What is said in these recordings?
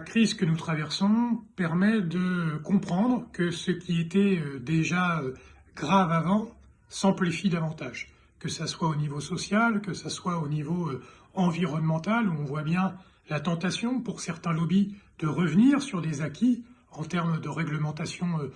crise que nous traversons permet de comprendre que ce qui était euh, déjà euh, grave avant s'amplifie davantage, que ce soit au niveau social, que ce soit au niveau euh, environnemental, où on voit bien la tentation pour certains lobbies de revenir sur des acquis en termes de réglementation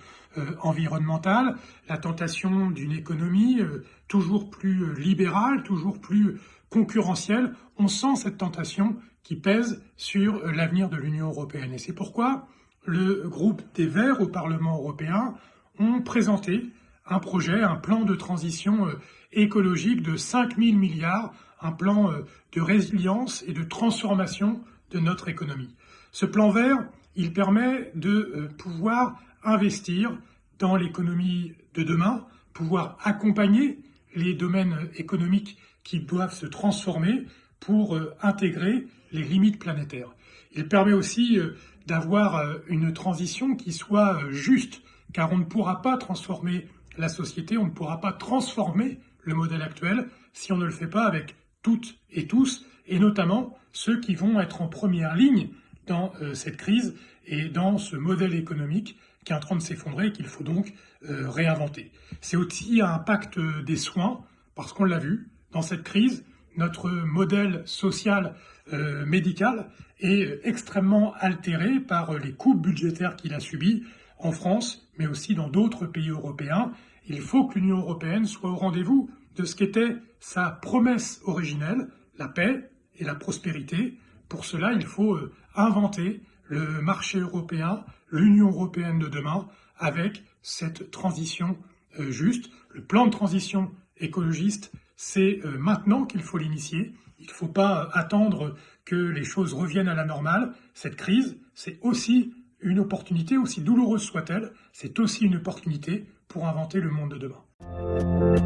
environnementale, la tentation d'une économie toujours plus libérale, toujours plus concurrentielle. On sent cette tentation qui pèse sur l'avenir de l'Union européenne. Et c'est pourquoi le groupe des Verts au Parlement européen ont présenté un projet, un plan de transition euh, écologique de 5 000 milliards, un plan euh, de résilience et de transformation de notre économie. Ce plan vert, il permet de euh, pouvoir investir dans l'économie de demain, pouvoir accompagner les domaines économiques qui doivent se transformer pour intégrer les limites planétaires. Il permet aussi euh, d'avoir euh, une transition qui soit euh, juste, car on ne pourra pas transformer la société, on ne pourra pas transformer le modèle actuel si on ne le fait pas avec toutes et tous, et notamment ceux qui vont être en première ligne dans cette crise et dans ce modèle économique qui est en train de s'effondrer et qu'il faut donc réinventer. C'est aussi un pacte des soins, parce qu'on l'a vu, dans cette crise, notre modèle social euh, médical est extrêmement altéré par les coupes budgétaires qu'il a subies en France, mais aussi dans d'autres pays européens. Il faut que l'Union européenne soit au rendez-vous de ce qu'était sa promesse originelle, la paix et la prospérité. Pour cela, il faut euh, inventer le marché européen, l'Union européenne de demain, avec cette transition euh, juste. Le plan de transition écologiste, c'est maintenant qu'il faut l'initier. Il ne faut pas attendre que les choses reviennent à la normale. Cette crise, c'est aussi une opportunité, aussi douloureuse soit-elle, c'est aussi une opportunité pour inventer le monde de demain.